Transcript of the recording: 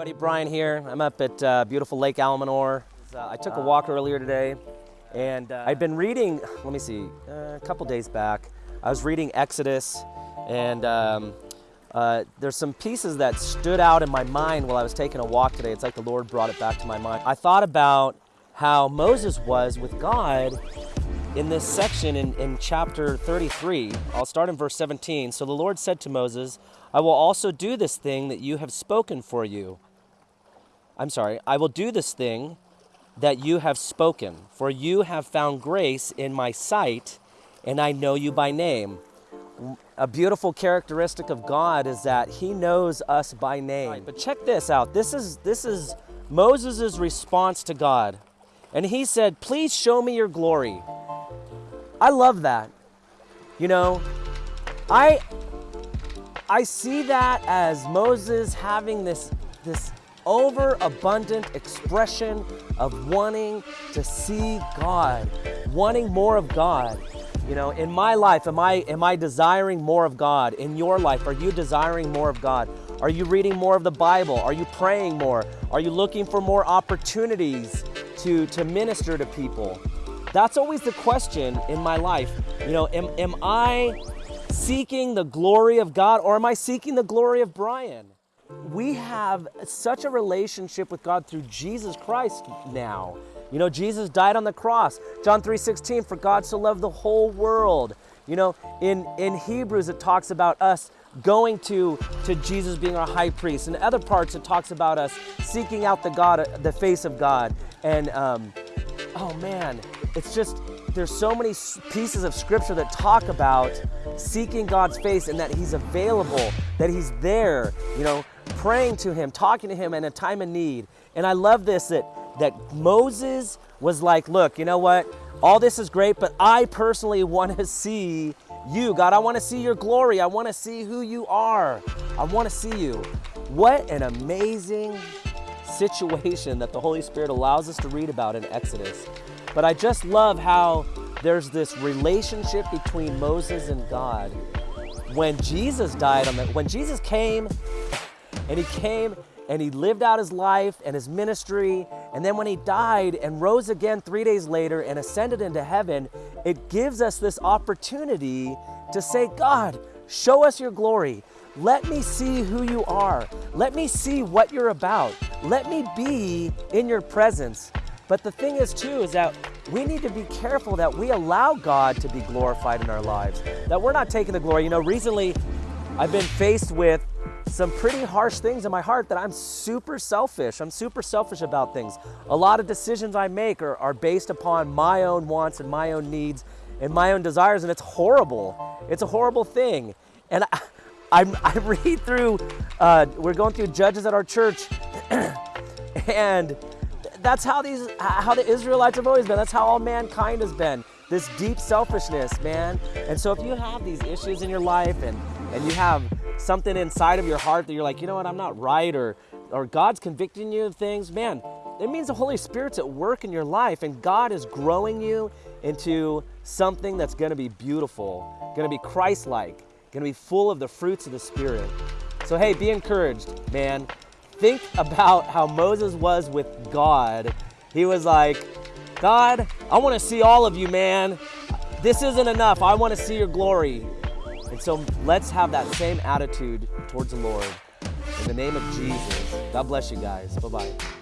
Buddy Brian here. I'm up at uh, beautiful Lake Almanor. Uh, I took a walk earlier today, and uh, I've been reading. Let me see, uh, a couple days back, I was reading Exodus, and um, uh, there's some pieces that stood out in my mind while I was taking a walk today. It's like the Lord brought it back to my mind. I thought about how Moses was with God in this section in, in chapter 33. I'll start in verse 17. So the Lord said to Moses, I will also do this thing that you have spoken for you. I'm sorry, I will do this thing that you have spoken, for you have found grace in my sight, and I know you by name. A beautiful characteristic of God is that he knows us by name. Right, but check this out. This is this is Moses' response to God. And he said, "Please show me your glory." I love that. You know, I I see that as Moses having this this overabundant expression of wanting to see God, wanting more of God. You know, in my life, am I am I desiring more of God? In your life, are you desiring more of God? Are you reading more of the Bible? Are you praying more? Are you looking for more opportunities to, to minister to people? That's always the question in my life. You know, am, am I seeking the glory of God or am I seeking the glory of Brian? We have such a relationship with God through Jesus Christ now. You know, Jesus died on the cross. John 3:16, for God so loved the whole world. You know, in, in Hebrews it talks about us going to, to Jesus being our high priest. In other parts it talks about us seeking out the God, the face of God. And um, oh man, it's just, there's so many pieces of scripture that talk about seeking God's face and that He's available, that He's there, you know, praying to Him, talking to Him in a time of need. And I love this that, that Moses was like, look, you know what? All this is great, but I personally want to see you, God. I want to see your glory. I want to see who you are. I want to see you. What an amazing situation that the Holy Spirit allows us to read about in Exodus. But I just love how there's this relationship between Moses and God. When Jesus died on the, when Jesus came and he came and he lived out his life and his ministry, and then when he died and rose again three days later and ascended into heaven, it gives us this opportunity to say, God, show us your glory. Let me see who you are. Let me see what you're about. Let me be in your presence. But the thing is too, is that we need to be careful that we allow God to be glorified in our lives, that we're not taking the glory. You know, recently I've been faced with some pretty harsh things in my heart that I'm super selfish. I'm super selfish about things. A lot of decisions I make are, are based upon my own wants and my own needs and my own desires, and it's horrible. It's a horrible thing. And I, I, I read through, uh, we're going through Judges at our church, and that's how these, how the Israelites have always been. That's how all mankind has been. This deep selfishness, man. And so if you have these issues in your life and, and you have something inside of your heart that you're like, you know what, I'm not right, or, or God's convicting you of things, man, it means the Holy Spirit's at work in your life and God is growing you into something that's gonna be beautiful, gonna be Christ-like, gonna be full of the fruits of the Spirit. So hey, be encouraged, man think about how Moses was with God. He was like, God, I want to see all of you, man. This isn't enough. I want to see your glory. And so let's have that same attitude towards the Lord. In the name of Jesus. God bless you guys. Bye-bye.